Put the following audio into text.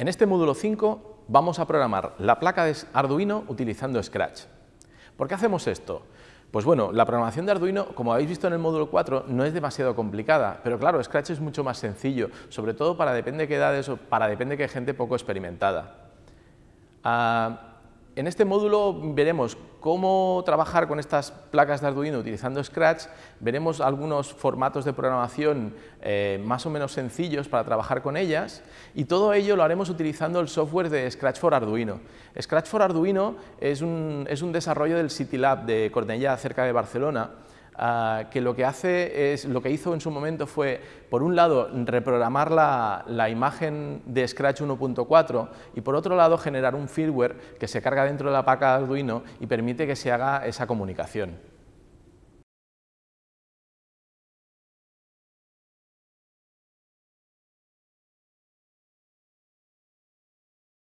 En este módulo 5 vamos a programar la placa de Arduino utilizando Scratch. ¿Por qué hacemos esto? Pues bueno, la programación de Arduino, como habéis visto en el módulo 4, no es demasiado complicada, pero claro, Scratch es mucho más sencillo, sobre todo para depende de qué edades o para depende de qué gente poco experimentada. Ah, en este módulo veremos cómo trabajar con estas placas de Arduino utilizando Scratch, veremos algunos formatos de programación eh, más o menos sencillos para trabajar con ellas y todo ello lo haremos utilizando el software de Scratch for Arduino. Scratch for Arduino es un, es un desarrollo del City Lab de Cornellà, cerca de Barcelona, Ah, que lo que hace es, lo que hizo en su momento fue, por un lado, reprogramar la, la imagen de Scratch 1.4 y por otro lado generar un firmware que se carga dentro de la placa de Arduino y permite que se haga esa comunicación.